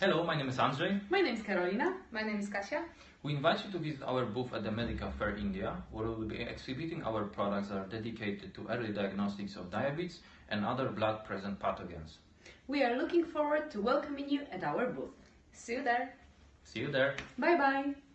Hello, my name is Andrzej. My name is Karolina. My name is Kasia. We invite you to visit our booth at the Medical Fair India, where we will be exhibiting our products that are dedicated to early diagnostics of diabetes and other blood-present pathogens. We are looking forward to welcoming you at our booth. See you there. See you there. Bye bye!